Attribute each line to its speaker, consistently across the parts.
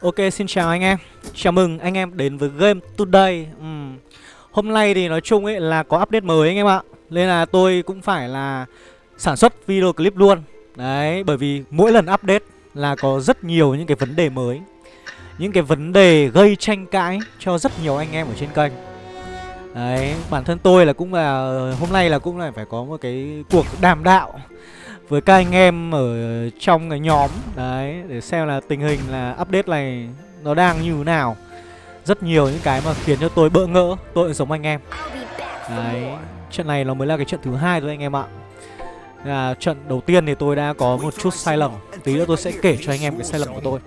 Speaker 1: Ok, xin chào anh em. Chào mừng anh em đến với Game Today. Uhm. Hôm nay thì nói chung ấy là có update mới anh em ạ. Nên là tôi cũng phải là sản xuất video clip luôn. Đấy, bởi vì mỗi lần update là có rất nhiều những cái vấn đề mới. Những cái vấn đề gây tranh cãi cho rất nhiều anh em ở trên kênh. Đấy, bản thân tôi là cũng là, hôm nay là cũng là phải có một cái cuộc đàm đạo với các anh em ở trong cái nhóm. Đấy để xem là tình hình là update này nó đang như thế nào. Rất nhiều những cái mà khiến cho tôi bỡ ngỡ tôi cũng giống anh em. Đấy trận này nó mới là cái trận thứ hai thôi anh em ạ. Là trận đầu tiên thì tôi đã có một chút sai lầm. Tí nữa tôi sẽ kể cho anh em cái sai lầm của tôi.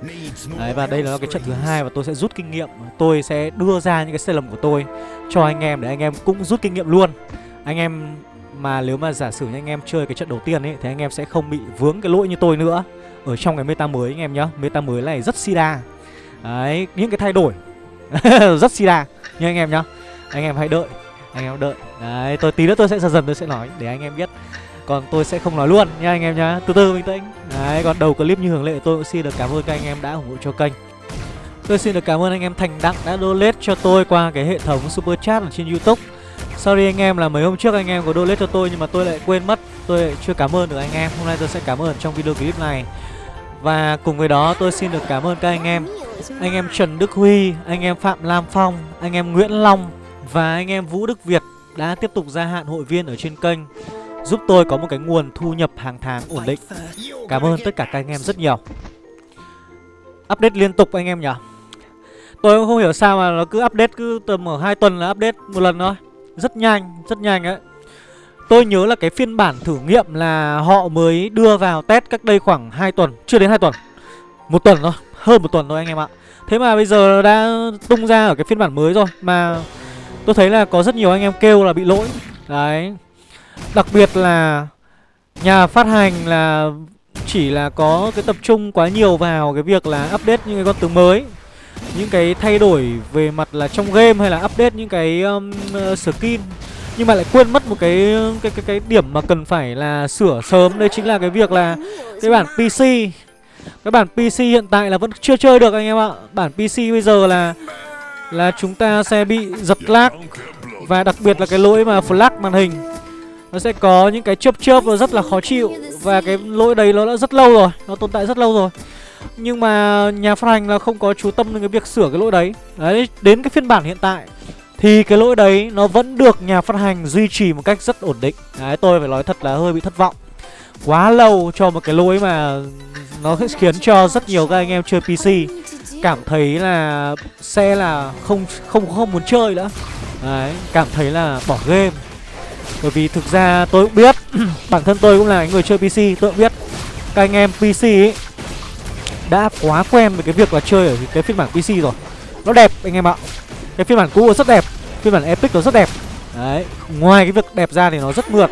Speaker 1: Đấy và đây là cái trận thứ hai và tôi sẽ rút kinh nghiệm. Tôi sẽ đưa ra những cái sai lầm của tôi cho anh em để anh em cũng rút kinh nghiệm luôn. Anh em mà nếu mà giả sử như anh em chơi cái trận đầu tiên ấy Thì anh em sẽ không bị vướng cái lỗi như tôi nữa Ở trong cái meta mới anh em nhá Meta mới này rất sida Đấy, những cái thay đổi Rất sida Nhưng anh em nhá Anh em hãy đợi Anh em đợi Đấy, tôi tí nữa tôi sẽ dần dần tôi sẽ nói Để anh em biết còn tôi sẽ không nói luôn nha anh em nhá Từ từ bình tĩnh Đấy còn đầu clip như hưởng lệ tôi cũng xin được cảm ơn các anh em đã ủng hộ cho kênh Tôi xin được cảm ơn anh em Thành Đặng đã donate cho tôi qua cái hệ thống Super Chat ở trên Youtube Sorry anh em là mấy hôm trước anh em có donate cho tôi nhưng mà tôi lại quên mất. Tôi lại chưa cảm ơn được anh em. Hôm nay tôi sẽ cảm ơn trong video clip này. Và cùng với đó tôi xin được cảm ơn các anh em. Anh em Trần Đức Huy, anh em Phạm Lam Phong, anh em Nguyễn Long Và anh em Vũ Đức Việt đã tiếp tục gia hạn hội viên ở trên kênh Giúp tôi có một cái nguồn thu nhập hàng tháng ổn định. Cảm ơn tất cả các anh em rất nhiều. Update liên tục anh em nhỉ? Tôi cũng không hiểu sao mà nó cứ update cứ tầm ở hai tuần là update một lần thôi rất nhanh, rất nhanh ấy. Tôi nhớ là cái phiên bản thử nghiệm là họ mới đưa vào test cách đây khoảng 2 tuần Chưa đến 2 tuần. Một tuần thôi, hơn một tuần thôi anh em ạ. Thế mà bây giờ đã tung ra ở cái phiên bản mới rồi Mà tôi thấy là có rất nhiều anh em kêu là bị lỗi. Đấy. Đặc biệt là nhà phát hành là chỉ là có cái tập trung quá nhiều vào cái việc là update những cái con tướng mới những cái thay đổi về mặt là trong game hay là update những cái um, ờ, skin. Nhưng mà lại quên mất một cái ờ, cái cái cái điểm mà cần phải là sửa sớm. Đây chính là cái việc là cái bản PC cái bản PC hiện tại là vẫn chưa chơi được anh em ạ. Bản PC bây giờ là là chúng ta sẽ bị giật lag. Và đặc biệt là cái lỗi mà flag màn hình. Nó sẽ có những cái chớp chớp và rất là khó chịu. Và cái lỗi đấy nó đã rất lâu rồi. Nó tồn tại rất lâu rồi nhưng mà nhà phát hành là không có chú tâm đến cái việc sửa cái lỗi đấy. Đấy, đến cái phiên bản hiện tại Thì cái lỗi đấy nó vẫn được nhà phát hành duy trì một cách rất ổn định. Đấy, tôi phải nói thật là hơi bị thất vọng. Quá lâu cho một cái lỗi mà nó khiến cho rất nhiều các anh em chơi PC Cảm thấy là xe là không không không muốn chơi nữa. Đấy, cảm thấy là bỏ game. Bởi vì thực ra tôi cũng biết Bản thân tôi cũng là người chơi PC Tôi cũng biết Các anh em PC ấy đã quá quen với cái việc là chơi ở cái phiên bản PC rồi. Nó đẹp, anh em ạ. Cái phiên bản cũ rất đẹp, Phiên bản Epic nó rất đẹp. Đấy, Ngoài cái việc đẹp ra thì nó rất mượt.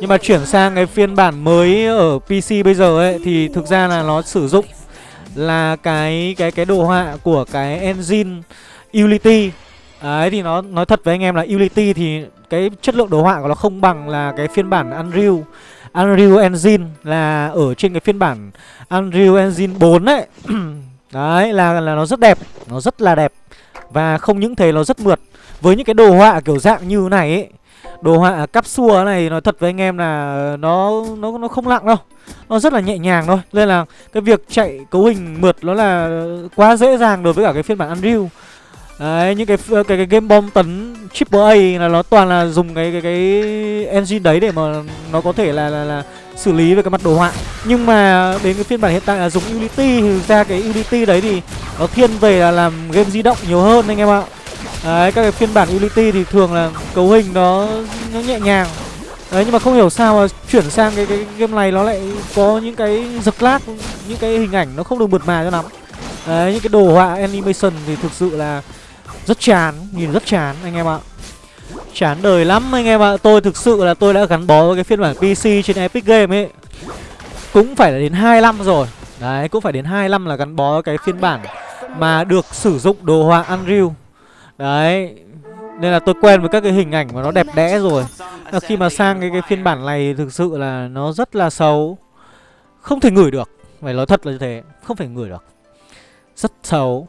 Speaker 1: Nhưng mà chuyển sang cái phiên bản mới ở PC bây giờ ấy, Thì thực ra là nó sử dụng Là cái cái cái đồ họa của cái engine Unity Đấy, thì nó, nói thật với anh em là Unity thì cái chất lượng đồ họa của nó không bằng là cái phiên bản Unreal. Unreal Engine là ở trên cái phiên bản Unreal Engine 4 ấy. Đấy là, là nó rất đẹp Nó rất là đẹp. Và không những thế nó rất mượt. Với những cái đồ họa kiểu dạng như này ấy Đồ họa capsule này nói thật với anh em là nó nó nó không nặng đâu. Nó rất là nhẹ nhàng thôi. Nên là cái việc chạy cấu hình mượt nó là quá dễ dàng đối với cả cái phiên bản Unreal. Đấy, những cái ờ, cái cái game bom tấn triple A là nó toàn là dùng cái cái cái engine đấy để mà nó có thể là là, là xử lý về cái mặt đồ họa. Nhưng mà đến cái phiên bản hiện tại là dùng Unity thì ra cái Unity đấy thì nó thiên về là làm game di động nhiều hơn anh em ạ. Đấy, các cái phiên bản Unity thì thường là cấu hình nó nó nhẹ nhàng. Đấy nhưng mà không hiểu sao mà chuyển sang cái cái game này nó lại có những cái giật lag, những cái hình ảnh nó không được mượt mà cho lắm. Đấy, những cái đồ họa animation thì thực sự là rất chán, nhìn rất chán anh em ạ. Chán đời lắm anh em ạ. Tôi thực sự là tôi đã gắn bó với cái phiên bản PC trên Epic Game ấy. Cũng phải là đến 2 năm rồi. Đấy, cũng phải đến 2 năm là gắn bó với cái phiên bản Mà được sử dụng đồ họa Unreal. Đấy Nên là tôi quen với các cái hình ảnh mà nó đẹp đẽ rồi. Là Khi mà sang cái, cái phiên bản này thực sự là nó rất là xấu. Không thể ngửi được Phải nói thật là như thế Không thể ngửi được. Rất xấu.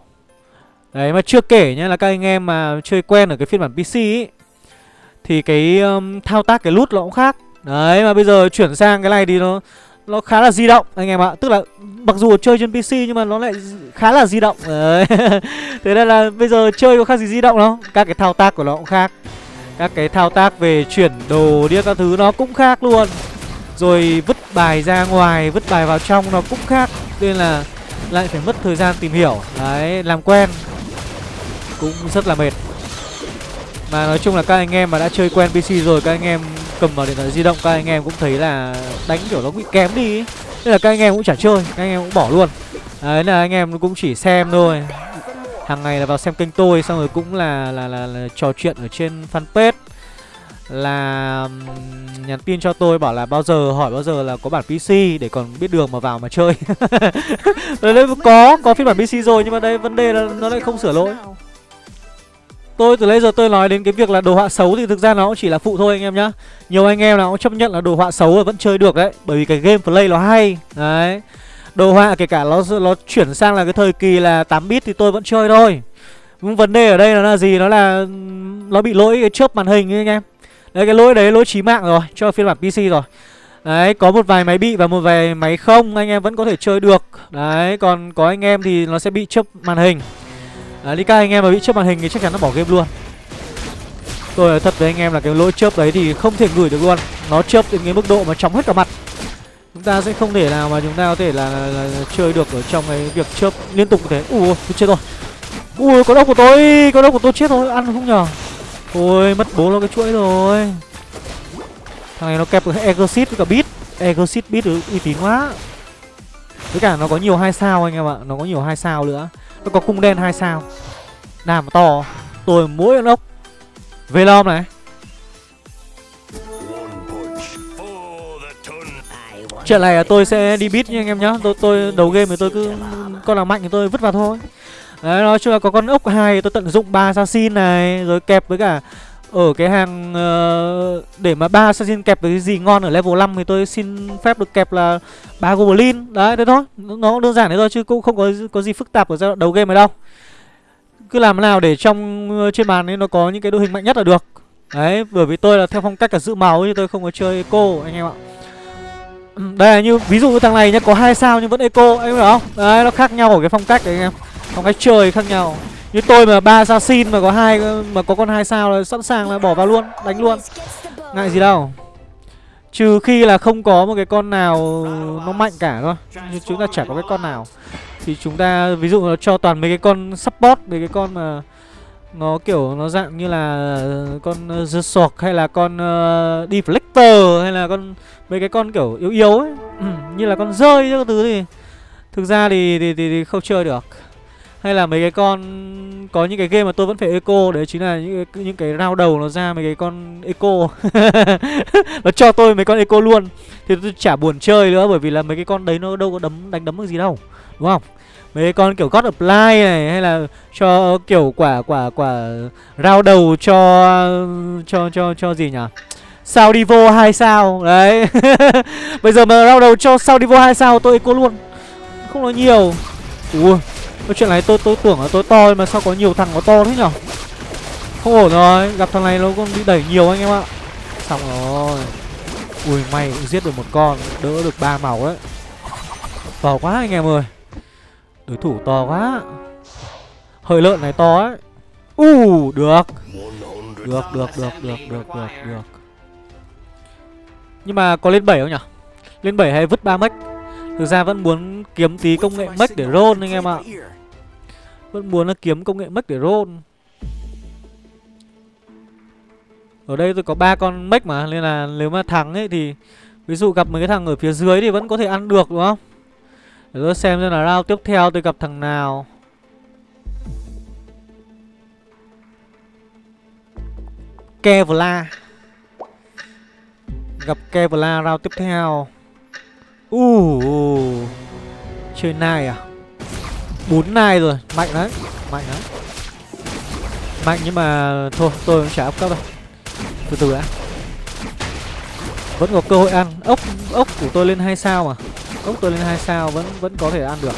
Speaker 1: Đấy mà chưa kể nhá là các anh em mà chơi quen ở cái phiên bản PC ý Thì cái um, thao tác cái lút nó cũng khác. Đấy mà bây giờ chuyển sang cái này thì nó nó khá là di động anh em ạ. Tức là mặc dù chơi trên PC nhưng mà nó lại khá là di động. Đấy. Thế nên là bây giờ chơi có khác gì di động đâu. Các cái thao tác của nó cũng khác. Các cái thao tác về chuyển đồ đi các thứ nó cũng khác luôn. Rồi vứt bài ra ngoài, vứt bài vào trong nó cũng khác. Nên là lại phải mất thời gian tìm hiểu. Đấy, làm quen. Cũng rất là mệt Mà nói chung là các anh em mà đã chơi quen PC rồi Các anh em cầm vào điện thoại di động Các anh em cũng thấy là đánh kiểu nó bị kém đi ý. Nên là các anh em cũng chả chơi Các anh em cũng bỏ luôn Đấy là anh em cũng chỉ xem thôi hàng ngày là vào xem kênh tôi xong rồi cũng là là là, là trò chuyện ở trên fanpage là nhắn tin cho tôi bảo là bao giờ hỏi bao giờ là có bản PC để còn biết đường mà vào mà chơi. đấy có có phiên bản PC rồi nhưng mà đây vấn đề là nó lại không sửa lỗi. Tôi từ lấy giờ tôi nói đến cái việc là đồ họa xấu thì thực ra nó cũng chỉ là phụ thôi anh em nhá. Nhiều anh em nào cũng chấp nhận là đồ họa xấu vẫn chơi được đấy, bởi vì cái gameplay nó hay. Đấy. Đồ họa kể cả nó nó chuyển sang là cái thời kỳ là 8 bit thì tôi vẫn chơi thôi. Nhưng vấn đề ở đây nó là gì? Nó là nó bị lỗi cái chớp màn hình ấy anh em. Đấy cái lỗi đấy lỗi chí mạng rồi cho phiên bản PC rồi. Đấy, có một vài máy bị và một vài máy không anh em vẫn có thể chơi được. Đấy, còn có anh em thì nó sẽ bị chớp màn hình à, đi anh em mà bị chớp màn hình thì chắc chắn nó bỏ game luôn. Tôi nói thật với anh em là cái lỗi chớp đấy thì không thể gửi được luôn. Nó chớp đến cái mức độ mà chóng hết cả mặt. Chúng ta sẽ không thể nào mà chúng ta có thể là, là, là, là chơi được ở trong cái việc chớp liên tục như thế. Ui, tôi chết rồi. Ui, con ốc của tôi, con ốc của tôi chết rồi, ăn không nhờ. Ôi mất bố nó cái chuỗi rồi Thằng này nó kẹp Exit với cả Beat Exit Beat uy tín quá Với cả nó có nhiều hai sao anh em ạ Nó có nhiều hai sao nữa nó có cung đen hai sao. Đàm to, Tôi mỗi con ốc. Velom này. Chuyện này là tôi sẽ đi beat nha anh em nhá. Tôi tôi đầu game thì tôi cứ Con nào mạnh thì tôi vứt vào thôi. Đấy, nói chung là có con ốc hai tôi tận dụng ba assassin này, rồi kẹp với cả ở cái hàng uh, để mà ba assassin kẹp với cái gì ngon ở level 5 thì tôi xin phép được kẹp là ba goblin. Đấy thế thôi. Nó đơn giản thế thôi chứ cũng không có có gì phức tạp ở giai đoạn đầu game này đâu. Cứ làm thế nào để trong ờ, trên bàn ấy nó có những cái đội hình mạnh nhất là được. Đấy bởi vì tôi là theo phong cách là giữ máu chứ tôi không có chơi eco anh em ạ. Đây là như ví dụ như thằng này nhá có hai sao nhưng vẫn eco anh hiểu không? Đấy nó khác nhau ở cái phong cách đấy anh em. Phong cách chơi khác nhau như tôi mà ba assassin mà có hai mà có con hai sao là sẵn sàng là bỏ vào luôn đánh luôn. Ngại gì đâu. Trừ khi là không có một cái con nào nó mạnh cả thôi như chúng ta chả có cái con nào. Thì chúng ta ví dụ là cho toàn mấy cái con support mấy cái con mà nó kiểu nó dạng như là con ờ, uh, The hay là con uh, Deflector hay là con mấy cái con kiểu yếu yếu ấy. Ừ, như là con rơi các thứ thì thực ra thì thì, thì, thì không chơi được hay là mấy cái con có những cái game mà tôi vẫn phải eco đấy chính là những cái, những cái rau đầu nó ra mấy cái con eco. Nó cho tôi mấy con eco luôn. Thì tôi chả buồn chơi nữa bởi vì là mấy cái con đấy nó đâu có đấm đánh đấm được gì đâu đúng không? Mấy cái con kiểu God Apply này hay là cho kiểu quả quả quả rau đầu cho cho cho cho gì nhỉ? Sao đi vô hai sao đấy. Bây giờ mà rau đầu cho sao đi vô hai sao tôi eco luôn. Không nói nhiều. Ui cái chuyện này tôi tôi tưởng là tôi to mà sao có nhiều thằng có to thế nhở? Không ổn rồi, Gặp thằng này nó còn bị đẩy nhiều anh em ạ. Xong rồi. Ui, may cũng giết được một con, Đỡ được ba màu đấy. To quá anh em ơi. Đối thủ to quá. Hơi lợn này to ấy. U, được. Được được được được được được được. Nhưng mà có lên 7 không nhỉ Lên 7 hay vứt 3 mech Thực ra vẫn muốn kiếm tí công nghệ mech để roll anh em ạ. Vẫn muốn là kiếm công nghệ mech để roll. Ở đây tôi có ba con mech mà, Nên là nếu mà thắng ấy thì Ví dụ gặp mấy cái thằng ở phía dưới thì vẫn có thể ăn được, đúng không? Để tôi xem xem là round tiếp theo tôi gặp thằng nào. Kevlar. Gặp Kevlar round tiếp theo. Uh, chơi nai à? Bốn nai rồi mạnh đấy mạnh đấy mạnh nhưng mà thôi tôi cũng chả áp cấp đâu từ từ đã. Vẫn có cơ hội ăn. Ốc ốc của tôi lên hai sao mà. Ốc tôi lên hai sao vẫn vẫn có thể ăn được.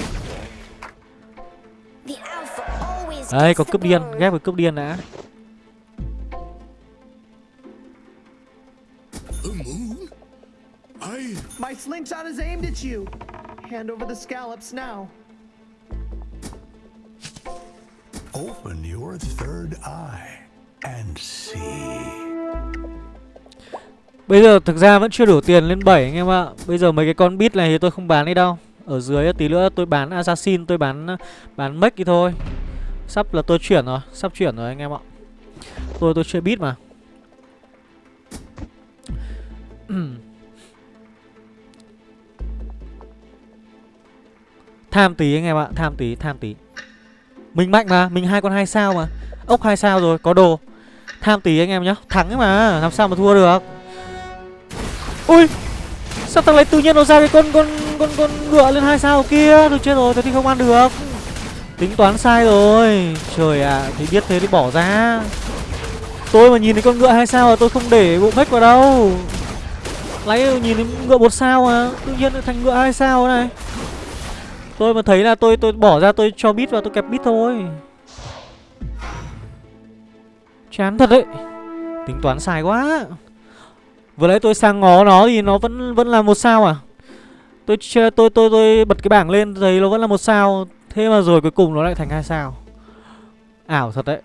Speaker 1: Đấy có cướp điên Ghép với cướp điên đã.
Speaker 2: I.
Speaker 3: My slingshot is aimed at you. Hand over the scallops now.
Speaker 2: Open your third eye and see.
Speaker 1: Bây giờ thực ra vẫn chưa đủ tiền lên 7 anh em ạ Bây giờ mấy cái con bit này thì tôi không bán đi đâu Ở dưới tí nữa tôi bán assassin Tôi bán bán mech đi thôi Sắp là tôi chuyển rồi Sắp chuyển rồi anh em ạ Tôi tôi chơi bit mà Tham tí anh em ạ Tham tí tham tí. Mình mạnh mà Mình hai con hai sao mà. Ốc hai sao rồi có đồ. Tham tí anh em nhá Thắng ấy mà Làm sao mà thua được? Ui Sao thằng này tự nhiên nó ra cái con con con con ngựa lên hai sao kia? Được chết rồi, thế thì không ăn được. Tính toán sai rồi. Trời ạ, thì biết thế thì bỏ ra. Tôi mà nhìn thấy con ngựa hai sao là tôi không để bộ hết vào đâu. Lấy nhìn thấy ngựa một sao mà Tự nhiên thành ngựa hai sao này. Tôi mà thấy là tôi tôi bỏ ra tôi cho bit vào tôi kẹp bit thôi. Chán thật đấy. Tính toán sai quá. Vừa nãy tôi sang ngó nó thì nó vẫn vẫn là một sao à? Tôi tôi tôi tôi, tôi bật cái bảng lên thấy nó vẫn là một sao. Thế mà rồi cuối cùng nó lại thành hai sao. Ảo thật đấy.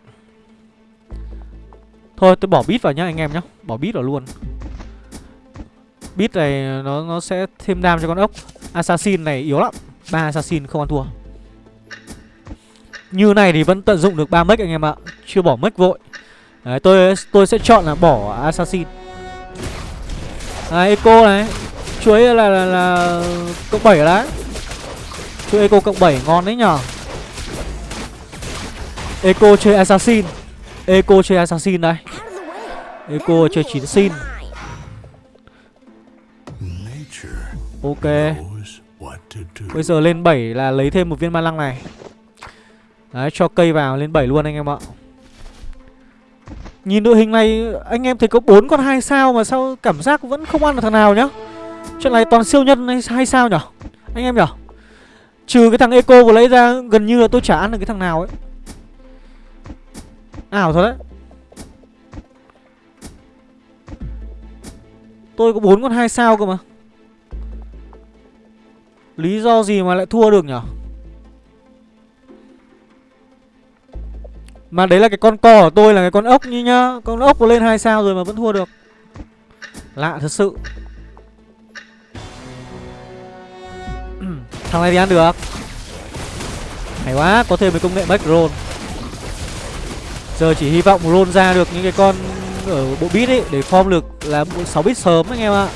Speaker 1: Thôi tôi bỏ bit vào nhá anh em nhá. Bỏ bit vào luôn. Bit này nó nó sẽ thêm đam cho con ốc. Assassin này yếu lắm ba assassin không ăn thua. Như này thì vẫn tận dụng được ba mech anh em ạ. Chưa bỏ mech vội. Đấy tôi tôi sẽ chọn là bỏ assassin. À, Eco này. Chuối là, là, là cộng 7 đấy. Chuối Eco cộng 7 ngon đấy nhở. Eco chơi Assassin. Eco chơi Assassin đây. Eco chơi chín xin Ok. Bây giờ lên 7 là lấy thêm một viên ma lăng này Đấy, cho cây vào, lên 7 luôn anh em ạ Nhìn đội hình này, anh em thấy có bốn con hai sao mà sao cảm giác vẫn không ăn được thằng nào nhá. Chuyện này toàn siêu nhân hay sao nhở? Anh em nhở? Trừ cái thằng Eco vừa lấy ra, gần như là tôi chả ăn được cái thằng nào ấy. Ảo thật đấy. Tôi có bốn con hai sao cơ mà. Lý do gì mà lại thua được nhở? Mà đấy là cái con cò của tôi là cái con ốc như nhá. Con ốc có lên hai sao rồi mà vẫn thua được. Lạ thật sự. Thằng này thì ăn được. Hay quá, có thêm cái công nghệ back roll Giờ chỉ hy vọng roll ra được những cái con ở bộ bit ấy Để form được là 6 bit sớm anh em ạ.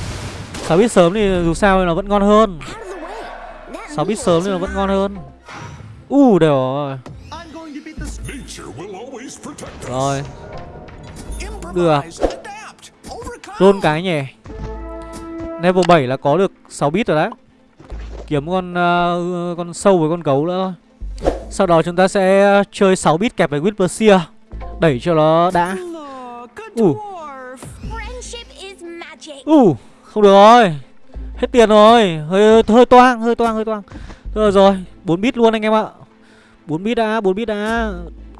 Speaker 1: 6 bit sớm thì dù sao nó vẫn ngon hơn. 6 bit sớm thì nó vẫn ngon hơn? U uh, đều rồi. Rồi.
Speaker 2: Overcome.
Speaker 1: Roll cái nhỉ? Level 7 là có được 6 bit rồi đấy. Kiếm con uh, con sâu với con gấu nữa. Thôi Sau đó chúng ta sẽ chơi 6 bit kẹp với Whisper Đẩy cho nó đã.
Speaker 4: Is magic.
Speaker 1: U không được rồi Hết tiền rồi. Hơi hơi toang, hơi toang, hơi toang. Thôi rồi, 4 bit luôn anh em ạ. 4 bit đã, 4 bit đã.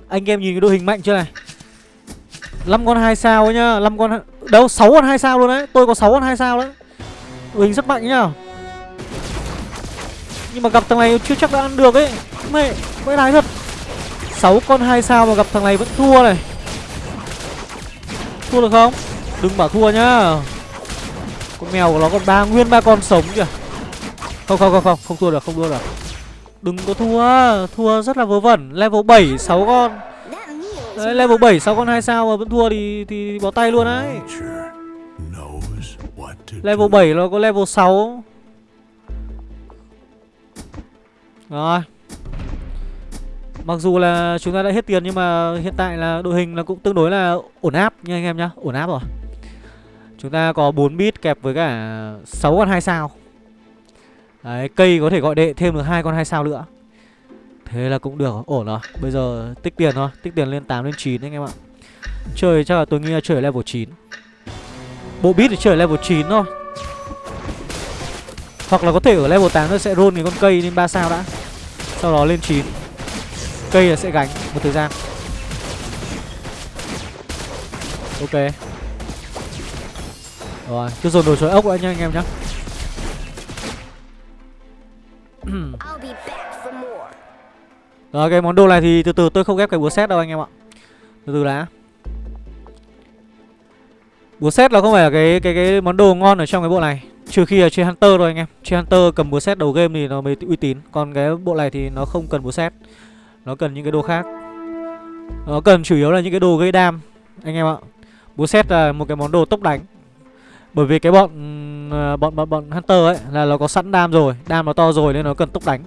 Speaker 1: Anh em nhìn cái đội hình mạnh chưa này? 5 con 2 sao ấy nhá 5 con Đâu 6 con 2 sao luôn đấy. Tôi có 6 con 2 sao đấy. Đội hình rất mạnh nhá. Nhưng mà gặp thằng này chưa chắc đã ăn được ấy. Mẹ Mẹ lái thật. 6 con 2 sao mà gặp thằng này vẫn thua này. Thua được không? Đừng bảo thua nhá. Con mèo của nó còn ba nguyên ba con sống kìa. Không không không không Không thua được không thua được. Đừng có thua Thua rất là vớ vẩn. Level 7 6 con. Đấy level 7 6 con hai sao mà vẫn thua thì thì bỏ tay luôn đấy. Level 7 nó có level 6 Rồi. Mặc dù là chúng ta đã hết tiền nhưng mà hiện tại là đội hình là cũng tương đối là ổn áp nha anh em nhá, ổn áp rồi. Chúng ta có 4 bit kẹp với cả 6 con 2 sao. Đấy, cây có thể gọi đệ thêm được hai con 2 sao nữa. Thế là cũng được, ổn rồi. Bây giờ tích tiền thôi, tích tiền lên 8 lên 9 anh em ạ. Chơi chắc là tôi nghĩ là chơi ở level 9. Bộ bit thì chơi ở level 9 thôi. Hoặc là có thể ở level 8 nó sẽ roll cái con cây lên 3 sao đã. Sau đó lên 9. cây là sẽ gánh một thời gian ok rồi cứ dồn đồ chối ốc đã nha anh em nhá. Rồi cái món đồ này thì từ từ tôi không ghép cái búa xét đâu anh em ạ. Từ từ đã. Búa xét là không phải là cái cái cái món đồ ngon ở trong cái bộ này. Trừ khi là chơi hunter thôi anh em. Chơi hunter cầm búa xét đầu game thì nó mới uy tín. Còn cái bộ này thì nó không cần búa xét nó cần những cái đồ khác. Nó cần chủ yếu là những cái đồ gây đam anh em ạ. Búa xét là một cái món đồ tốc đánh bởi vì cái bọn ừ, bọn bọn bọn hunter ấy là nó có sẵn đam rồi đam nó to rồi nên nó cần tốc đánh.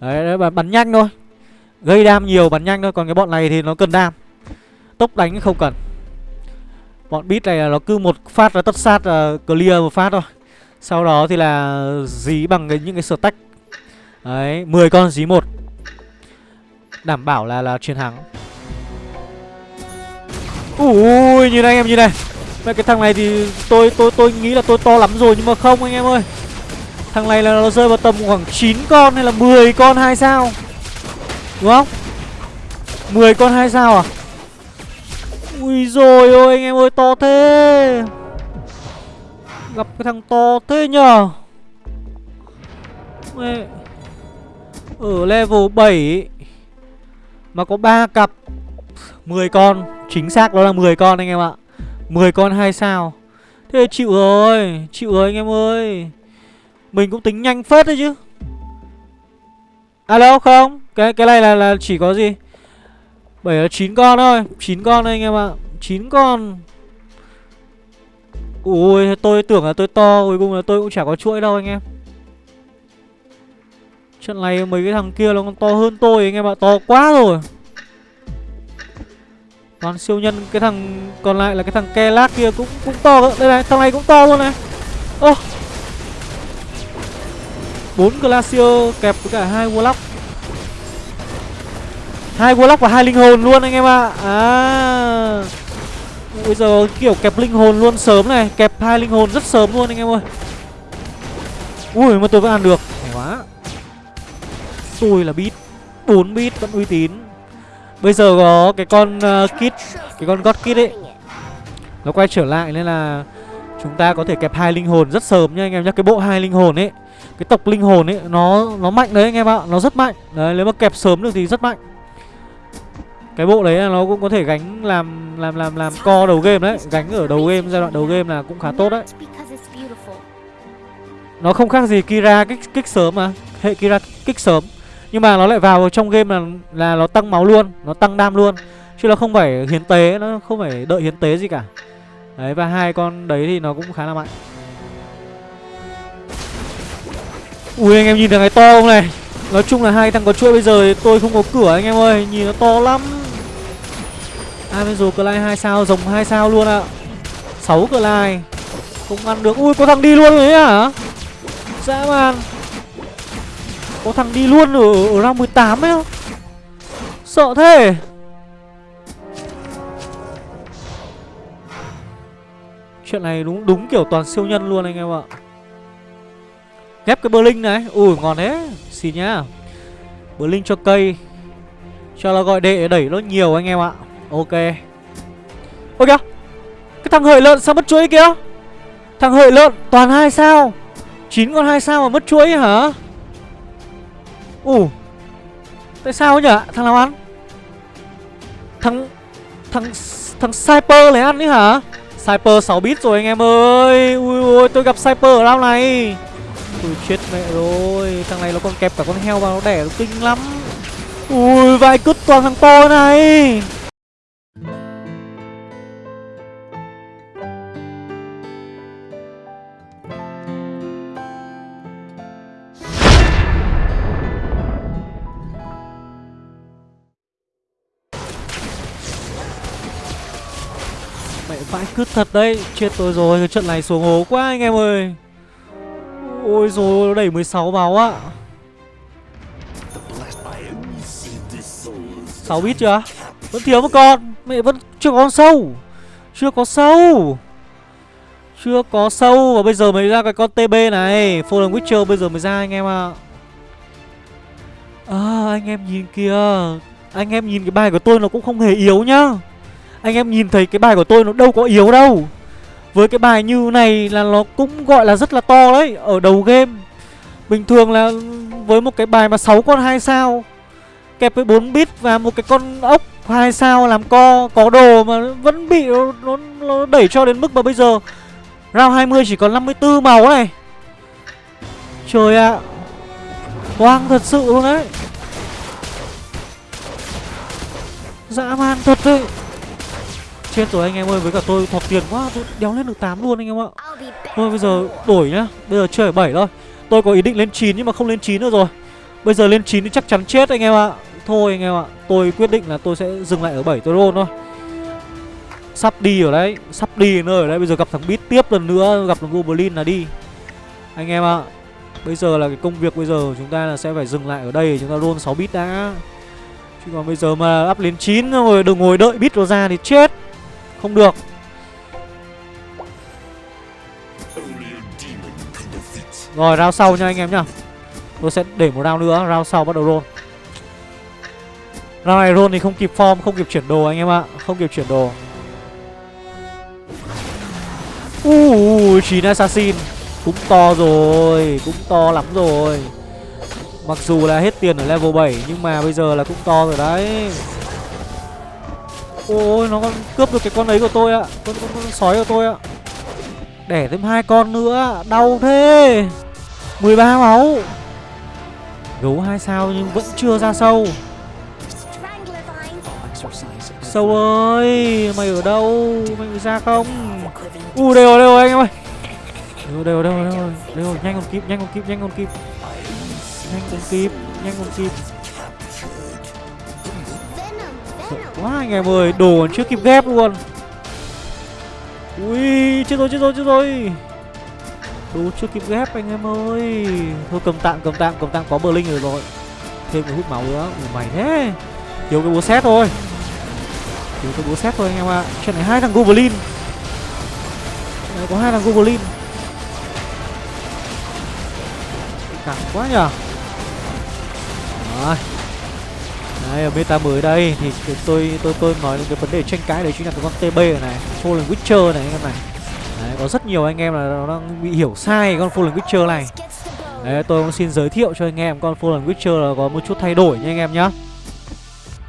Speaker 1: Đấy, đấy bắn, bắn nhanh thôi. Gây đam nhiều bắn nhanh thôi còn cái bọn này thì nó cần đam. Tốc đánh không cần. Bọn beat này là nó cứ một phát là tất sát là clear một phát thôi. Sau đó thì là dí bằng cái, những cái stack. Đấy 10 con dí một. Đảm bảo là là chiến thắng. Ui như này em như này. Mẹ, cái thằng này thì tôi tôi tôi nghĩ là tôi to lắm rồi nhưng mà không anh em ơi. Thằng này là nó rơi vào tầm khoảng 9 con hay là 10 con hai sao? Đúng không? 10 con hai sao à? Ui rồi ôi, anh em ơi, to thế. Gặp cái thằng to thế nhờ. Mẹ, Ở level 7 Mà có 3 cặp 10 con. Chính xác đó là 10 con anh em ạ. 10 con hai sao? Thế chịu rồi Chịu rồi anh em ơi. Mình cũng tính nhanh phết đấy chứ. Alo, không? Cái cái này là là chỉ có gì? 7 là 9 con thôi 9 con thôi anh em ạ. 9 con. Ui tôi tưởng là tôi to, Cuối cùng là tôi cũng chả có chuỗi đâu anh em. Trận này mấy cái thằng kia nó còn to hơn tôi anh em ạ, To quá rồi. Toàn siêu nhân, Cái thằng còn lại là cái thằng ke lát kia cũng cũng to cơ. Đây này, thằng này cũng to luôn này. Ô. Bốn Glacier kẹp với cả hai Warlock. Hai Warlock và hai linh hồn luôn anh em ạ. À. Bây giờ kiểu kẹp linh hồn luôn sớm này. Kẹp hai linh hồn rất sớm luôn anh em ơi. Ui, mà tôi vẫn ăn được. Hay quá. Tôi là bit 4 bit vẫn uy tín. Bây giờ có cái con uh, kit Cái con God Kit ấy Nó quay trở lại nên là Chúng ta có thể kẹp hai linh hồn rất sớm nha anh em nhá. Cái bộ hai linh hồn ấy Cái tộc linh hồn ấy Nó nó mạnh đấy anh em ạ Nó rất mạnh. Đấy nếu mà kẹp sớm được thì rất mạnh. Cái bộ đấy là nó cũng có thể gánh làm làm làm làm co đầu game đấy gánh ở đầu game giai đoạn đầu game là cũng khá tốt đấy. Nó không khác gì Kira kích kích sớm mà hệ Kira kích sớm nhưng mà nó lại vào trong game là là nó tăng máu luôn, nó tăng đam luôn. Chứ nó không phải hiến tế, nó không phải đợi hiến tế gì cả. Đấy, và hai con đấy thì nó cũng khá là mạnh. Ui, anh em nhìn thằng này to không này? Nói chung là hai thằng có chuỗi bây giờ thì tôi không có cửa anh em ơi, nhìn nó to lắm. Avenger Clay 2 sao, rồng 2 sao luôn ạ. 6 Clay Không ăn được. Ui, có thằng đi luôn rồi ấy hả? Dã man. Có thằng đi luôn ở, ở round 18 ấy. Không Sợ thế. Chuyện này đúng đúng kiểu toàn siêu nhân luôn anh em ạ. Ghép cái Berlin này. Ui ngon thế. Xin nhá. Berlin cho cây. Cho nó gọi đệ để đẩy nó nhiều anh em ạ. Ok. Ôi kìa Cái thằng hợi lợn sao mất chuỗi kìa? Thằng hợi lợn toàn hai sao? 9 con hai sao mà mất chuỗi hả? Ủ Tại sao nhỉ Thằng nào ăn? Thằng Thằng Thằng Cyper này ăn đấy hả? Cyper 6 bit rồi anh em ơi. Ui ui, tôi gặp Cyper ở round này. Ui, chết mẹ rồi. Thằng này nó còn kẹp cả con heo vào nó đẻ nó kinh lắm. Ui, vãi cứt toàn thằng to này. Cứt thật đấy. Chết tôi rồi, cái trận này xuống hố quá anh em ơi. Ôi rồi nó đẩy 16 máu ạ 6 bit chưa? Vẫn thiếu một con. Mẹ vẫn chưa có con sâu. Chưa có sâu. Chưa có sâu. Và bây giờ mới ra cái con TB này. Fallen Witcher bây giờ mới ra anh em ạ. À. à anh em nhìn kìa. Anh em nhìn cái bài của tôi nó cũng không hề yếu nhá. Anh em nhìn thấy cái bài của tôi nó đâu có yếu đâu. Với cái bài như này là nó cũng gọi là rất là to đấy Ở đầu game. Bình thường là với một cái bài mà 6 con 2 sao Kẹp với 4 bit và một cái con ốc 2 sao làm co Có đồ mà vẫn bị nó, nó, nó đẩy cho đến mức mà bây giờ Round 20 chỉ còn 54 máu này. Trời ạ à. Hoang thật sự luôn đấy. Dã man thật đấy. Chết rồi anh em ơi Với cả tôi thọc tiền quá Tôi đéo lên được 8 luôn anh em ạ. Thôi bây giờ đổi nhá. Bây giờ chơi ở 7 thôi. Tôi có ý định lên 9 nhưng mà không lên 9 nữa rồi. Bây giờ lên 9 thì chắc chắn chết anh em ạ. Thôi anh em ạ Tôi quyết định là tôi sẽ dừng lại ở 7 tôi roll thôi. Sắp đi ở đấy Sắp đi nơi ở đấy. Bây giờ gặp thằng Beat tiếp lần nữa Gặp thằng Goblin là đi. Anh em ạ Bây giờ là cái công việc bây giờ chúng ta là sẽ phải dừng lại ở đây Chúng ta roll 6 bit đã. Chứ còn bây giờ mà up lên 9 rồi đừng ngồi đợi bit nó ra thì chết không được. Rồi round sau nha anh em nhá. Tôi sẽ để một round nữa Round sau bắt đầu roll. Round này roll thì không kịp form Không kịp chuyển đồ anh em ạ. Không kịp chuyển đồ. Uh, 9 assassin. Cũng to rồi Cũng to lắm rồi. Mặc dù là hết tiền ở level 7 Nhưng mà bây giờ là cũng to rồi đấy. Ôi nó còn cướp được cái con ấy của tôi ạ. Con, con, con sói của tôi ạ. Đẻ thêm hai con nữa Đau thế. 13 máu. Gấu hai sao nhưng vẫn chưa ra sâu. Sâu ơi Mày ở đâu? Mày ra không? U đều đều anh em ơi. Đều đều đều đều. Đều Nhanh còn kịp nhanh còn kịp nhanh còn kịp. Nhanh còn kịp nhanh còn kịp. Quá anh em ơi, Đồ còn chưa kịp ghép luôn. Ui, chết rồi chết rồi chết rồi. Đồ chưa kịp ghép anh em ơi. Thôi cầm tạm cầm tạm cầm tạm, có bờ linh rồi rồi. Thêm cái hút máu nữa. Ui, mày thế. Thiếu cái búa xét thôi. Thiếu cái búa xét thôi anh em ạ. Trận này hai thằng goblin. Này có hai thằng goblin. Cẳng quá nhở Rồi. Đấy, ở meta mới đây thì tôi tôi tôi nói đến cái vấn đề tranh cãi đấy chính là cái con TB này, Fallen Witcher này anh em này. Đấy, có rất nhiều anh em là nó đang bị hiểu sai con Fallen Witcher này. Đấy, tôi cũng xin giới thiệu cho anh em con Fallen Witcher là có một chút thay đổi nha anh em nhá.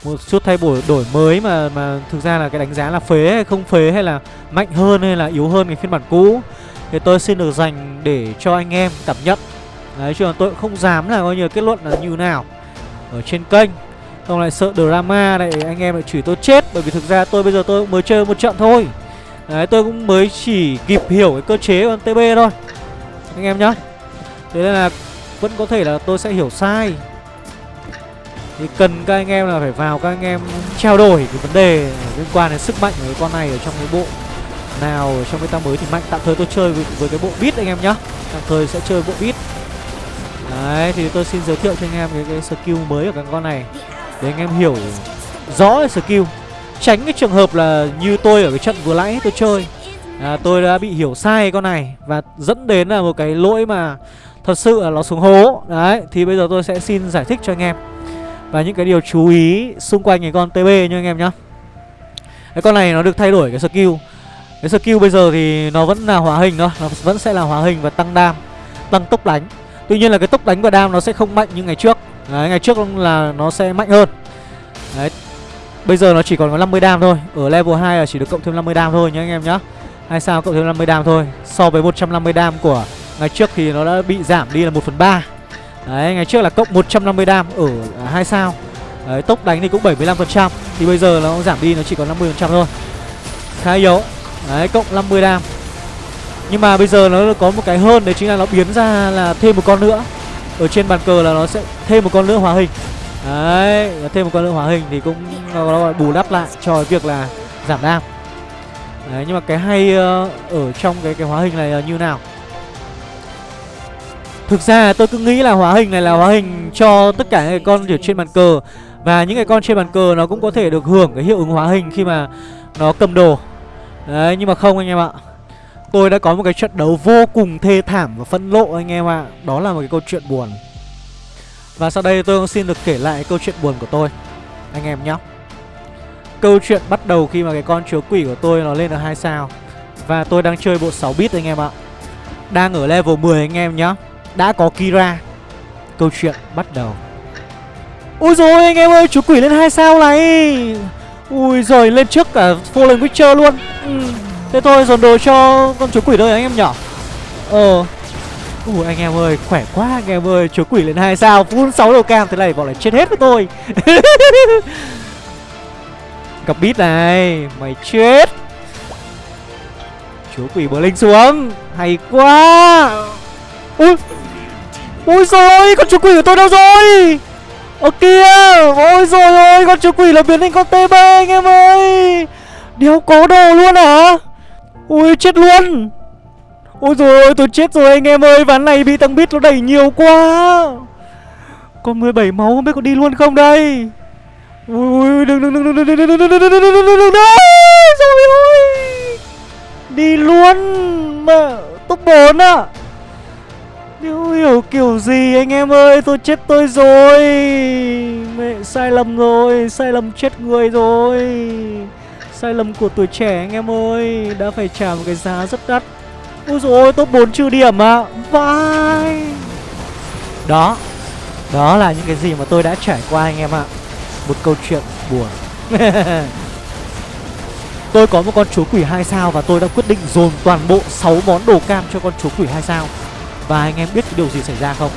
Speaker 1: Một chút thay đổi đổi mới mà mà thực ra là cái đánh giá là phế hay không phế hay là mạnh hơn hay là yếu hơn cái phiên bản cũ thì tôi xin được dành để cho anh em cảm nhận. Đấy, chứ còn tôi cũng không dám là coi như kết luận là như nào ở trên kênh không lại sợ drama này anh em lại chửi tôi chết. Bởi vì thực ra tôi bây giờ tôi cũng mới chơi một trận thôi. Đấy tôi cũng mới chỉ kịp hiểu cái cơ chế của TB thôi. Anh em nhá. Thế nên là vẫn có thể là tôi sẽ hiểu sai. Thì cần các anh em là phải vào các anh em trao đổi cái vấn đề liên quan đến sức mạnh của cái con này ở trong cái bộ nào ở trong meta mới thì mạnh. Tạm thời tôi chơi với, với cái bộ bit anh em nhá. Tạm thời sẽ chơi bộ bit, đấy thì tôi xin giới thiệu cho anh em cái, cái skill mới của cái con này để anh em hiểu rõ skill. Tránh cái trường hợp là như tôi ở cái trận vừa nãy tôi chơi. À, tôi đã bị hiểu sai con này và dẫn đến là một cái lỗi mà thật sự là nó xuống hố. Đấy thì bây giờ tôi sẽ xin giải thích cho anh em. Và những cái điều chú ý xung quanh cái con TB nha anh em nhá. Cái con này nó được thay đổi cái skill. Cái skill bây giờ thì nó vẫn là hóa hình thôi nó vẫn sẽ là hóa hình và tăng đam tăng tốc đánh. Tuy nhiên là cái tốc đánh và đam nó sẽ không mạnh như ngày trước. Đấy, ngày trước là nó sẽ mạnh hơn. Đấy Bây giờ nó chỉ còn có 50 đam thôi. Ở level 2 là chỉ được cộng thêm 50 đam thôi nhá anh em nhá. Hay sao cộng thêm 50 đam thôi. So với 150 đam của ngày trước thì nó đã bị giảm đi là 1 phần 3 Đấy, ngày trước là cộng 150 đam. Ở à, hai sao. Đấy, tốc đánh thì cũng 75% Thì bây giờ nó giảm đi nó chỉ còn 50% thôi. Khá yếu. Đấy, cộng 50 đam. Nhưng mà bây giờ nó có một cái hơn Đấy chính là nó biến ra là thêm một con nữa ở trên bàn cờ là nó sẽ thêm một con nữa hóa hình. Đấy thêm một con nữa hóa hình thì cũng nó, nó bù đắp lại cho cái việc là giảm đam. Đấy nhưng mà cái hay ờ, ở trong cái cái hóa hình này là như nào? Thực ra tôi cứ nghĩ là hóa hình này là hóa hình cho tất cả những cái con ở trên bàn cờ. Và những cái con trên bàn cờ nó cũng có thể được hưởng cái hiệu ứng hóa hình khi mà nó cầm đồ. Đấy nhưng mà không anh em ạ. Tôi đã có một cái trận đấu vô cùng thê thảm và phẫn lộ anh em ạ. Đó là một cái câu chuyện buồn. Và sau đây tôi cũng xin được kể lại câu chuyện buồn của tôi, Anh em nhé. Câu chuyện bắt đầu khi mà cái con chúa quỷ của tôi nó lên được 2 sao. Và tôi đang chơi bộ 6 bit anh em ạ. Đang ở level 10 anh em nhá Đã có Kira. Câu chuyện bắt đầu. Ôi rồi anh em ơi chúa quỷ lên 2 sao này. Ui rồi lên trước cả Fallen Witcher luôn. Ừ. Thế thôi, dồn đồ cho con chúa quỷ thôi anh em nhỏ Ờ. Ui anh em ơi, khỏe quá anh em ơi, Chúa quỷ lên 2 sao, full 6 đầu cam, Thế này bọn lại chết hết với tôi. Gặp bít này, Mày chết. Chúa quỷ bờ linh xuống, Hay quá. Ui Ui rồi con chúa quỷ của tôi đâu rồi? Ở kia, Ôi rồi ơi con chúa quỷ là biến thành con TB anh em ơi. Đéo có đồ luôn hả? Ui chết luôn Ôi rồi ôi tôi chết rồi anh em ơi Ván này bị tăng bít nó đẩy nhiều quá Còn 17 máu không biết có đi luôn không đây Ui ui đừng đừng đừng đừng đừng đừng đừng đừng đừng đừng đừng đừng đừng đừng Rồi ôi Đi luôn Mà top 4 à Điều hiểu kiểu gì anh em ơi Tôi chết tôi rồi Mẹ sai lầm rồi Sai lầm chết người rồi Sai lầm của tuổi trẻ anh em ơi. Đã phải trả một cái giá rất đắt. Ôi dồi ôi, top 4 trừ điểm à Vai. Đó. Đó là những cái gì mà tôi đã trải qua anh em ạ. Một câu chuyện buồn. Tôi có một con chúa quỷ 2 sao Và tôi đã quyết định dồn toàn bộ 6 món đồ cam cho con chúa quỷ 2 sao. Và anh em biết cái điều gì xảy ra không?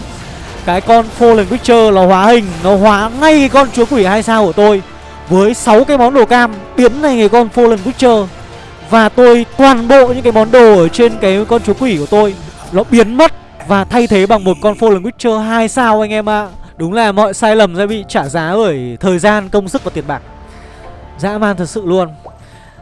Speaker 1: Cái con Fallen Witcher nó hóa hình, Nó hóa ngay cái con chúa quỷ 2 sao của tôi. Với 6 cái món đồ cam Biến thành cái con Fallen Witcher và tôi toàn bộ những cái món đồ ở trên cái con chúa quỷ của tôi Nó biến mất Và thay thế bằng một con Fallen Witcher 2 sao anh em ạ à. Đúng là mọi sai lầm sẽ bị trả giá bởi thời gian, công sức và tiền bạc Dã man thật sự luôn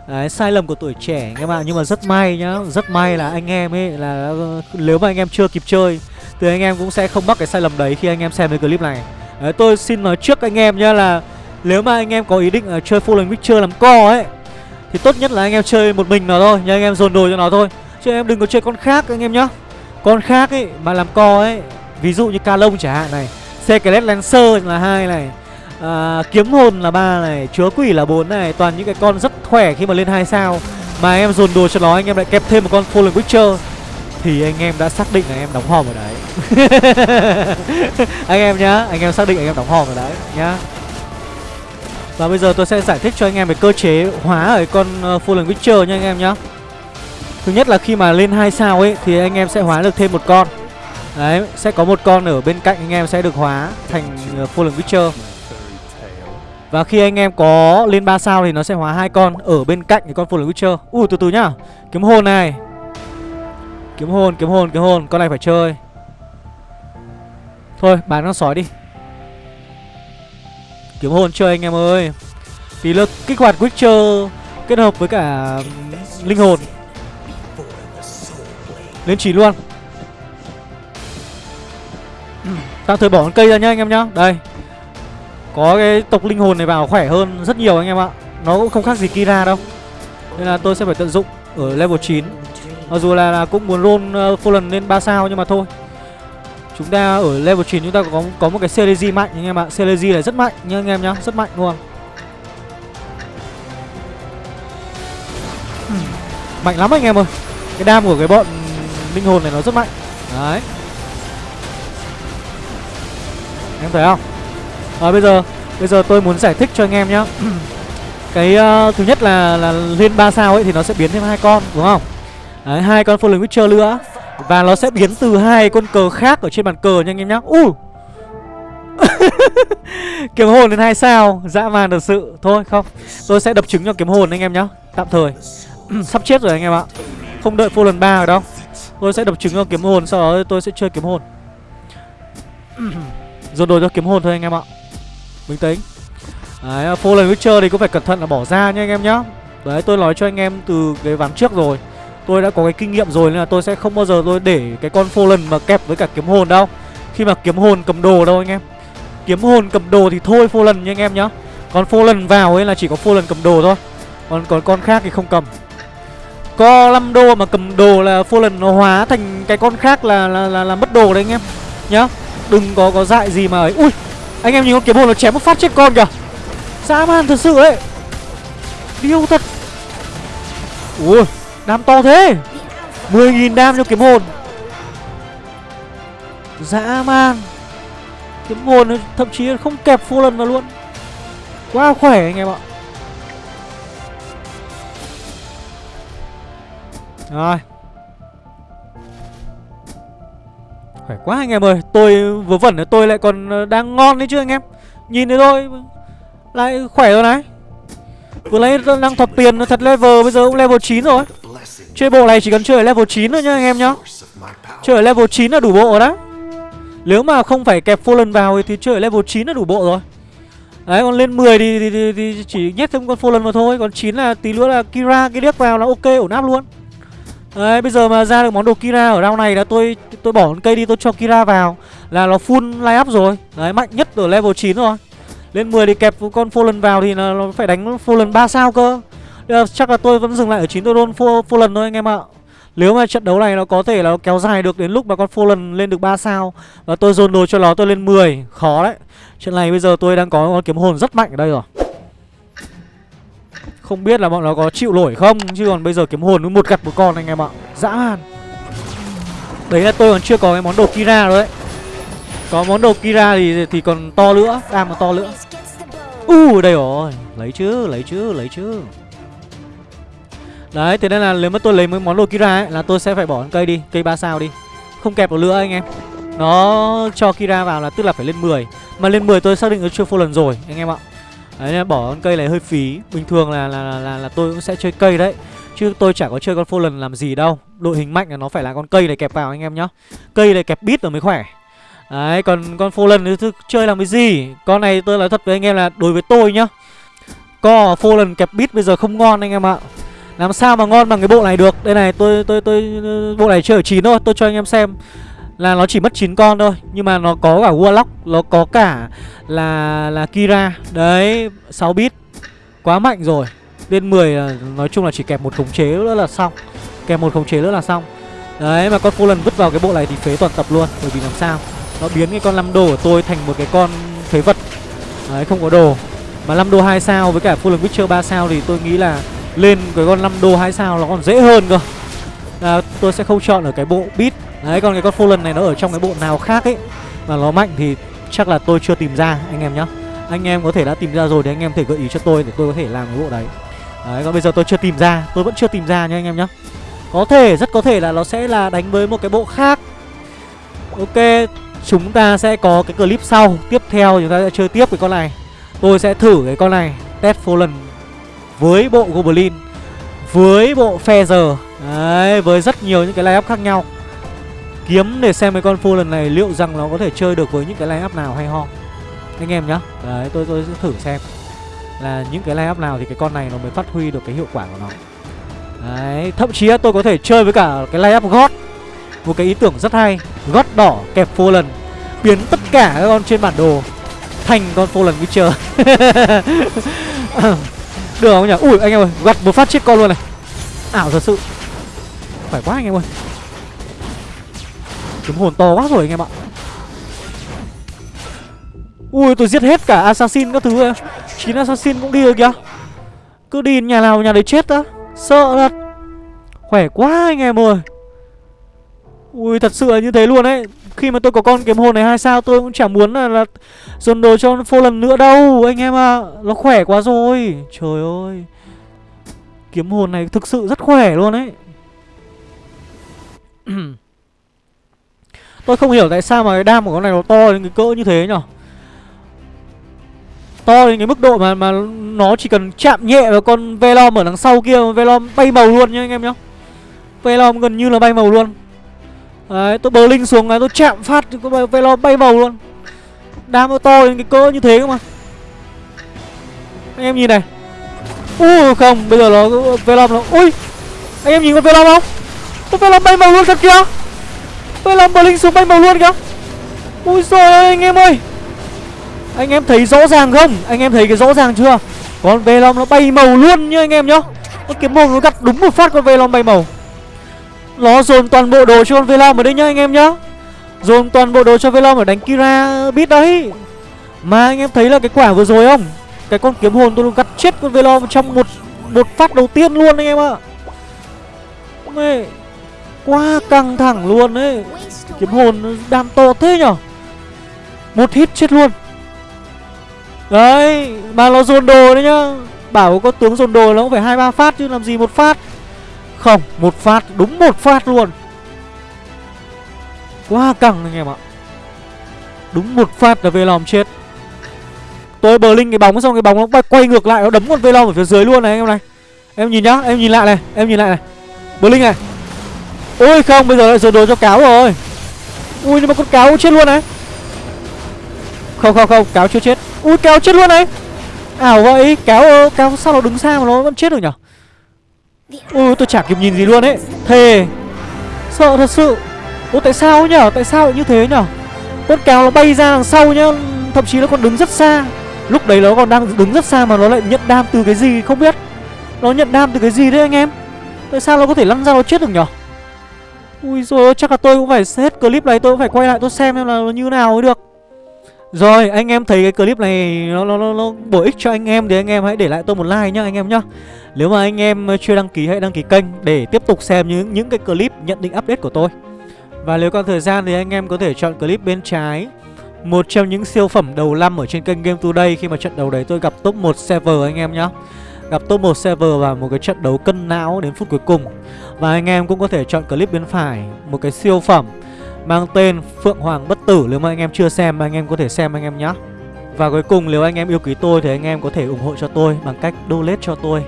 Speaker 1: Đấy, sai lầm của tuổi trẻ anh em ạ à. Nhưng mà rất may nhá Rất may là anh em ấy là Nếu mà anh em chưa kịp chơi Thì anh em cũng sẽ không mắc cái sai lầm đấy khi anh em xem cái clip này Đấy, tôi xin nói trước anh em nhá là nếu mà anh em có ý định uh, chơi Fallen Witcher làm co ấy thì tốt nhất là anh em chơi một mình nó thôi Nhưng anh em dồn đồ cho nó thôi Chứ em đừng có chơi con khác anh em nhá Con khác ấy mà làm co ấy Ví dụ như ca lông chẳng hạn này Secret Lancer là hai này à, Kiếm hồn là ba này Chúa quỷ là bốn này Toàn những cái con rất khỏe khi mà lên hai sao Mà anh em dồn đồ cho nó anh em lại kẹp thêm một con Fallen Witcher Thì anh em đã xác định là anh em đóng hòm ở đấy Anh em nhá Anh em xác định anh em đóng hòm ở đấy nhá và bây giờ tôi sẽ giải thích cho anh em về cơ chế hóa ở con ờ, uh, Fallen Witcher nha anh em nhá. Thứ nhất là khi mà lên 2 sao ấy Thì anh em sẽ hóa được thêm một con. Đấy, sẽ có một con ở bên cạnh anh em sẽ được hóa thành ờ, uh, Fallen Witcher. Và khi anh em có lên 3 sao thì nó sẽ hóa hai con ở bên cạnh cái con Fallen Witcher. Ui từ từ nhá. Kiếm hồn này. Kiếm hồn, kiếm hồn, kiếm hồn. Con này phải chơi. Thôi, bán con sói đi. Kiếm hồn chơi anh em ơi. Tí lực kích hoạt Witcher Kết hợp với cả linh hồn. Lên chỉ luôn. Tạm thời bỏ con cây ra nhá anh em nhá. Đây. Có cái tộc linh hồn này vào khỏe hơn rất nhiều anh em ạ. Nó cũng không khác gì Kira đâu. Nên là tôi sẽ phải tận dụng ở level 9 Mặc dù là, là cũng muốn roll uh, Fallen lên 3 sao nhưng mà thôi. Chúng ta ở level 9 chúng ta có có một cái Celeji mạnh anh em ạ. Celeji này rất mạnh nha anh em nhá, rất mạnh luôn. Hmm, mạnh lắm anh em ơi. Cái đam của cái bọn linh hồn này nó rất mạnh. Đấy. Em thấy không? À, bây giờ bây giờ tôi muốn giải thích cho anh em nhá. cái uh, thứ nhất là là lên 3 sao ấy thì nó sẽ biến thêm hai con đúng không? Đấy, hai con Fallen Witcher nữa và nó sẽ biến từ hai con cờ khác ở trên bàn cờ nha anh em nhá. U! Kiếm hồn lên hai sao. Dã man thật sự. Thôi, không. Tôi sẽ đập trứng cho kiếm hồn anh em nhá. Tạm thời. Sắp chết rồi anh em ạ. Không đợi full lần ba rồi đâu. Tôi sẽ đập trứng cho kiếm hồn, sau đó tôi sẽ chơi kiếm hồn. Dồn đồ cho kiếm hồn thôi anh em ạ. Bình tĩnh. Đấy, full lần witcher thì cũng phải cẩn thận là bỏ ra nha anh em nhá. Đấy, tôi nói cho anh em từ cái ván trước rồi. Tôi đã có cái kinh nghiệm rồi nên là tôi sẽ không bao giờ tôi để cái con Fallen mà kẹp với cả kiếm hồn đâu. Khi mà kiếm hồn cầm đồ đâu anh em. Kiếm hồn cầm đồ thì thôi Fallen nha anh em nhá. Còn Fallen vào ấy là chỉ có Fallen cầm đồ thôi. Còn còn con khác thì không cầm. Có 5 đô mà cầm đồ là Fallen nó hóa thành cái con khác là là, là, là mất đồ đấy anh em. Nhá. Đừng có có dại gì mà ấy. Ui Anh em nhìn con kiếm hồn nó chém một phát chết con kìa. Dã man thật sự ấy. Điêu thật. Ui. Đam to thế. 10.000 đam cho kiếm hồn. Dã man. Kiếm hồn thậm chí không kẹp full lần vào luôn. Quá khỏe anh em ạ. Rồi. Khỏe quá anh em ơi. Tôi vớ vẩn là tôi lại còn ờ, đang ngon đấy chứ anh em. Nhìn thấy thôi. Lại khỏe rồi này. Vừa lấy đang thọt tiền thật level, Bây giờ cũng level 9 rồi. Chơi bộ này chỉ cần chơi ở level 9 thôi nhá anh em nhá. Chơi ở level 9 là đủ bộ rồi đó Nếu mà không phải kẹp Fallen vào thì chơi ở level 9 là đủ bộ rồi. Đấy còn lên 10 thì, thì, thì, thì chỉ nhét thêm con Fallen vào thôi. Còn 9 là tí nữa là Kira cái điếc vào là ok ổn áp luôn. Đấy bây giờ mà ra được món đồ Kira ở round này là tôi tôi bỏ con cây đi tôi cho Kira vào. Là nó full line up rồi. Đấy mạnh nhất ở level 9 rồi. Lên 10 thì kẹp con Fallen vào thì nó phải đánh Fallen 3 sao cơ. Ờ, chắc là tôi vẫn dừng lại ở 9 tôi roll lần thôi anh em ạ. Nếu mà trận đấu này nó có thể là nó kéo dài được đến lúc mà con Fallen lên được 3 sao Và tôi dồn đồ cho nó tôi lên 10 Khó đấy. Trận này bây giờ tôi đang có con kiếm hồn rất mạnh ở đây rồi. Không biết là bọn nó có chịu nổi không Chứ còn bây giờ kiếm hồn với một gặt một con anh em ạ. Dã man. Đấy là tôi còn chưa có cái món đồ Kira rồi đấy. Có món đồ Kira thì thì còn to nữa. À, Đam còn to nữa. U uh, đây rồi. Lấy chứ, lấy chứ, lấy chứ. Đấy, thế nên là nếu mà tôi lấy mấy món đồ Kira ấy Là tôi sẽ phải bỏ con cây đi, cây 3 sao đi. Không kẹp được nữa anh em. Nó cho Kira vào là tức là phải lên 10 Mà lên 10 tôi xác định nó chưa full lần rồi anh em ạ. Đấy, nên bỏ con cây này hơi phí. Bình thường là là, là, là, là tôi cũng sẽ chơi cây đấy. Chứ tôi chả có chơi con Fallen làm gì đâu. Đội hình mạnh là nó phải là con cây này kẹp vào anh em nhá. Cây này kẹp bít rồi mới khỏe. Đấy, còn con Fallen thì chơi làm cái gì? Con này tôi nói thật với anh em là đối với tôi nhá. Co Fallen kẹp bít bây giờ không ngon anh em ạ. Làm sao mà ngon bằng cái bộ này được? Đây này, tôi tôi tôi, Bộ này chơi ở 9 thôi, Tôi cho anh em xem. Là nó chỉ mất 9 con thôi, Nhưng mà nó có cả Warlock, Nó có cả là là Kira. Đấy 6 bit. Quá mạnh rồi. Bên 10 là, nói chung là chỉ kẹp một khống chế nữa là xong. Kẹp một khống chế nữa là xong. Đấy, mà con Fallen vứt vào cái bộ này thì phế toàn tập luôn, Bởi vì làm sao? Nó biến cái con 5 đồ của tôi thành một cái con phế vật. Đấy, không có đồ. Mà 5 đô 2 sao với cả Fallen Witcher 3 sao thì tôi nghĩ là lên cái con 5 đô 2 sao nó còn dễ hơn cơ. À, tôi sẽ không chọn ở cái bộ beat. Đấy còn cái con Fallen này nó ở trong cái bộ nào khác ấy mà nó mạnh thì chắc là tôi chưa tìm ra anh em nhá. Anh em có thể đã tìm ra rồi thì anh em thể gợi ý cho tôi để tôi có thể làm cái bộ đấy. Đấy còn bây giờ tôi chưa tìm ra tôi vẫn chưa tìm ra nha anh em nhá. Có thể rất có thể là nó sẽ là đánh với một cái bộ khác. Ok chúng ta sẽ có cái clip sau. Tiếp theo chúng ta sẽ chơi tiếp cái con này. Tôi sẽ thử cái con này test Fallen với bộ Goblin với bộ Feather Đấy, với rất nhiều những cái line up khác nhau. Kiếm để xem cái con Fallen này liệu rằng nó có thể chơi được với những cái line up nào hay ho. Anh em nhá Đấy, tôi tôi sẽ thử xem Là những cái line up nào thì cái con này nó mới phát huy được cái hiệu quả của nó. Đấy, thậm chí tôi có thể chơi với cả cái line up God. Một cái ý tưởng rất hay gót đỏ kẹp lần Biến tất cả các con trên bản đồ Thành con lần Witcher Được không nhỉ? Ui anh em ơi, gặt một phát chết con luôn này. Ảo thật sự. Phải quá anh em ơi. Kiếm hồn to quá rồi anh em ạ. Ui tôi giết hết cả assassin các thứ chín assassin cũng đi được kìa. Cứ đi nhà nào nhà đấy chết á. Sợ thật. Khỏe quá anh em ơi. Ui thật sự là như thế luôn đấy khi mà tôi có con kiếm hồn này hay sao tôi cũng chẳng muốn là, là dồn đồ cho phô lần nữa đâu. Anh em ạ à. Nó khỏe quá rồi. Trời ơi. Kiếm hồn này thực sự rất khỏe luôn đấy Tôi không hiểu tại sao mà cái đam của con này nó to đến cái cỡ như thế nhở? To đến cái mức độ mà mà nó chỉ cần chạm nhẹ vào con Velom ở đằng sau kia Velom bay màu luôn nha anh em nhá. Velom gần như là bay màu luôn. Đấy, tôi bờ linh xuống này, tôi chạm phát thì có Velom bay màu luôn. Đam nó to đến cái cỡ như thế cơ mà. Anh em nhìn này. Ui không, bây giờ nó Velom nó Ui, anh em nhìn con Velom không? Con Velom bay màu luôn thật kìa. Velom bờ linh xuống bay màu luôn kìa. Ui rồi anh em ơi. Anh em thấy rõ ràng không? Anh em thấy cái rõ ràng chưa? Con Velom nó bay màu luôn nhá anh em nhá. Cái kiếm mồm nó gặt đúng một phát con Velom bay màu. Nó dồn toàn bộ đồ cho con Velom ở đây nhá, anh em nhá. Dồn toàn bộ đồ cho Velom ở đánh Kira biết đấy. Mà anh em thấy là cái quả vừa rồi không? Cái con kiếm hồn tôi gặt chết con Velom trong một một phát đầu tiên luôn anh em ạ. Mẹ, Quá căng thẳng luôn đấy Kiếm hồn đam to thế nhở? Một hit chết luôn. Đấy, Mà nó dồn đồ đấy nhá. Bảo có tướng dồn đồ nó cũng phải hai, ba phát chứ làm gì một phát. Không Một phát Đúng một phát luôn. Quá căng anh em ạ. Đúng một phát là Velom chết. Tôi bờ linh cái bóng xong cái bóng nó quay, quay ngược lại Nó đấm con Velom ở phía dưới luôn này anh em này. Em nhìn nhá Em nhìn lại này Em nhìn lại này. Bờ linh này. Ôi không bây giờ lại dồn đồ cho cáo rồi. Ui nhưng mà con cáo chết luôn này. Không không không cáo chưa chết. Ui cáo chết luôn này. Ảo vậy cáo ờ, cáo sao nó đứng xa mà nó vẫn chết được nhở? Ui tôi chả kịp nhìn gì luôn ấy. Thề. Sợ thật sự. Ủa tại sao nhở? Tại sao lại như thế nhở? Con cáo nó bay ra đằng sau nhá. Thậm chí nó còn đứng rất xa. Lúc đấy nó còn đang đứng rất xa mà nó lại nhận đam từ cái gì không biết. Nó nhận đam từ cái gì đấy anh em? Tại sao nó có thể lăn ra nó chết được nhở? Ui rồi chắc là tôi cũng phải hết clip này tôi cũng phải quay lại tôi xem xem là nó như nào mới được. Rồi anh em thấy cái clip này nó, nó, nó, nó bổ ích cho anh em thì anh em hãy để lại tôi một like nhá anh em nhá. Nếu mà anh em chưa đăng ký hãy đăng ký kênh để tiếp tục xem những những cái clip nhận định update của tôi. Và nếu còn thời gian thì anh em có thể chọn clip bên trái một trong những siêu phẩm đầu năm ở trên kênh Game Today. Khi mà trận đấu đấy tôi gặp top 1 server anh em nhá. Gặp top 1 server và một cái trận đấu cân não đến phút cuối cùng. Và anh em cũng có thể chọn clip bên phải Một cái siêu phẩm mang tên Phượng Hoàng Bất Tử, Nếu mà anh em chưa xem anh em có thể xem anh em nhé Và cuối cùng, nếu anh em yêu quý tôi thì anh em có thể ủng hộ cho tôi bằng cách donate cho tôi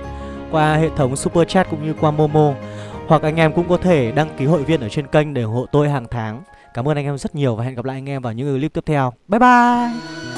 Speaker 1: Qua hệ thống Super Chat cũng như qua Momo. Hoặc anh em cũng có thể đăng ký hội viên ở trên kênh để ủng hộ tôi hàng tháng. Cảm ơn anh em rất nhiều và hẹn gặp lại anh em vào những clip tiếp theo. Bye bye!